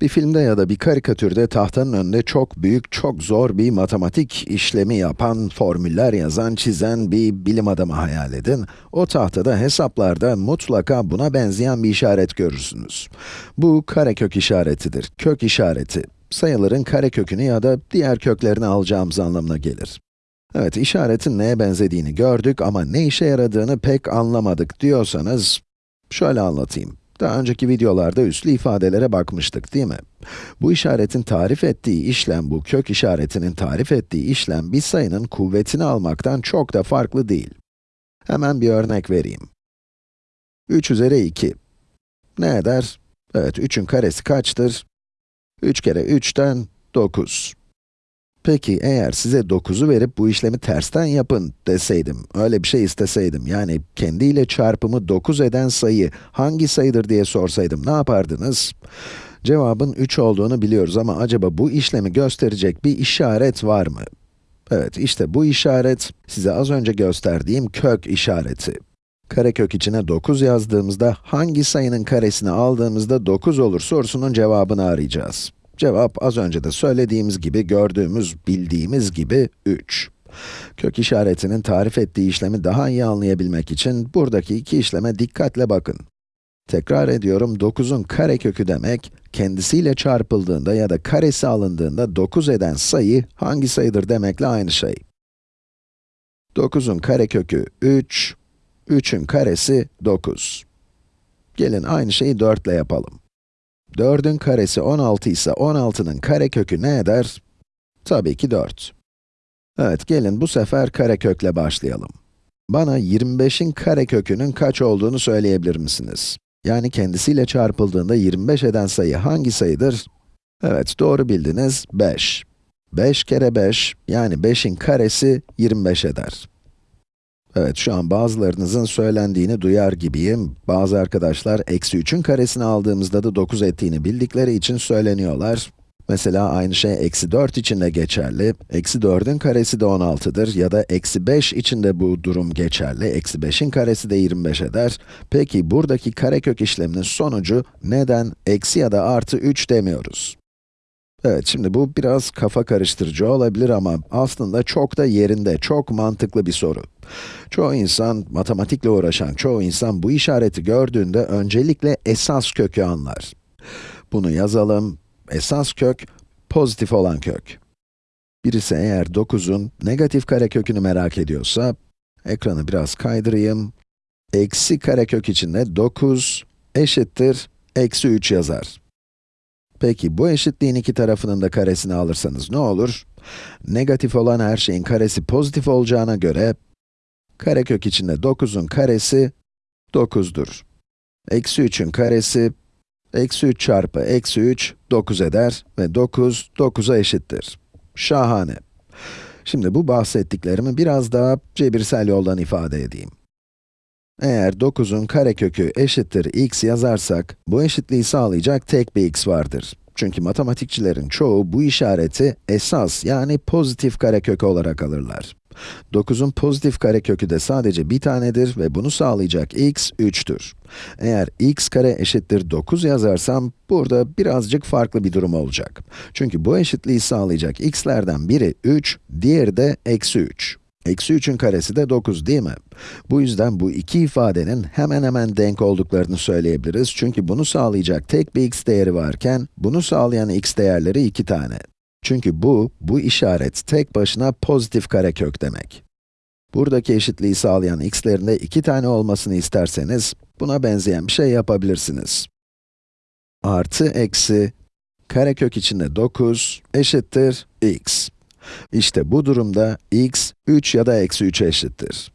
Bir filmde ya da bir karikatürde tahtanın önünde çok büyük, çok zor bir matematik işlemi yapan, formüller yazan, çizen bir bilim adamı hayal edin. O tahtada hesaplarda mutlaka buna benzeyen bir işaret görürsünüz. Bu karekök işaretidir, kök işareti. Sayıların karekökünü ya da diğer köklerini alacağımız anlamına gelir. Evet, işaretin neye benzediğini gördük ama ne işe yaradığını pek anlamadık diyorsanız, şöyle anlatayım. Daha önceki videolarda üslü ifadelere bakmıştık değil mi? Bu işaretin tarif ettiği işlem, bu kök işaretinin tarif ettiği işlem bir sayının kuvvetini almaktan çok da farklı değil. Hemen bir örnek vereyim. 3 üzeri 2. Ne eder? Evet, 3'ün karesi kaçtır? 3 kere 3'ten 9. Peki eğer size 9'u verip bu işlemi tersten yapın deseydim, öyle bir şey isteseydim, yani kendiyle çarpımı 9 eden sayı hangi sayıdır diye sorsaydım ne yapardınız? Cevabın 3 olduğunu biliyoruz ama acaba bu işlemi gösterecek bir işaret var mı? Evet, işte bu işaret, size az önce gösterdiğim kök işareti. Karekök içine 9 yazdığımızda, hangi sayının karesini aldığımızda 9 olur sorusunun cevabını arayacağız. Cevap az önce de söylediğimiz gibi, gördüğümüz, bildiğimiz gibi 3. Kök işaretinin tarif ettiği işlemi daha iyi anlayabilmek için buradaki iki işleme dikkatle bakın. Tekrar ediyorum, 9'un karekökü demek, kendisiyle çarpıldığında ya da karesi alındığında 9 eden sayı hangi sayıdır demekle aynı şey. 9'un karekökü 3, 3'ün karesi 9. Gelin aynı şeyi 4 ile yapalım. 4'ün karesi 16 ise 16'nın karekökü ne eder? Tabii ki 4. Evet, gelin bu sefer karekökle başlayalım. Bana 25'in karekökünün kaç olduğunu söyleyebilir misiniz? Yani kendisiyle çarpıldığında 25 eden sayı hangi sayıdır? Evet, doğru bildiniz, 5. 5 kere 5, yani 5'in karesi 25 eder. Evet, şu an bazılarınızın söylendiğini duyar gibiyim. Bazı arkadaşlar, eksi 3'ün karesini aldığımızda da 9 ettiğini bildikleri için söyleniyorlar. Mesela aynı şey eksi 4 için de geçerli. Eksi 4'ün karesi de 16'dır ya da eksi 5 için de bu durum geçerli. Eksi 5'in karesi de 25 eder. Peki buradaki karekök işleminin sonucu neden eksi ya da artı 3 demiyoruz? Evet, şimdi bu biraz kafa karıştırıcı olabilir ama aslında çok da yerinde, çok mantıklı bir soru. Çoğu insan, matematikle uğraşan çoğu insan bu işareti gördüğünde öncelikle esas kökü anlar. Bunu yazalım. Esas kök, pozitif olan kök. Birisi eğer 9'un negatif karekökünü merak ediyorsa, ekranı biraz kaydırayım. Eksi karekök içinde 9 eşittir eksi 3 yazar. Peki bu eşitliğin iki tarafının da karesini alırsanız ne olur? Negatif olan her şeyin karesi pozitif olacağına göre, karekök içinde 9'un karesi 9'dur. Eksi 3'ün karesi, eksi 3 çarpı eksi 3, 9 eder ve 9, 9'a eşittir. Şahane. Şimdi bu bahsettiklerimi biraz daha cebirsel yoldan ifade edeyim. Eğer 9'un karekökü eşittir x yazarsak, bu eşitliği sağlayacak tek bir x vardır. Çünkü matematikçilerin çoğu bu işareti esas yani pozitif karekök olarak alırlar. 9'un pozitif karekökü de sadece bir tanedir ve bunu sağlayacak x 3'tür. Eğer x kare eşittir 9 yazarsam, burada birazcık farklı bir durum olacak. Çünkü bu eşitliği sağlayacak x'lerden biri 3, diğeri de eksi 3. Eksi 3'ün karesi de 9 değil mi? Bu yüzden bu iki ifadenin hemen hemen denk olduklarını söyleyebiliriz. Çünkü bunu sağlayacak tek bir x değeri varken, bunu sağlayan x değerleri iki tane. Çünkü bu, bu işaret tek başına pozitif karekök demek. Buradaki eşitliği sağlayan x'lerin de iki tane olmasını isterseniz, buna benzeyen bir şey yapabilirsiniz. Artı eksi, karekök içinde 9 eşittir x. İşte bu durumda x, 3 ya da eksi 3'e eşittir.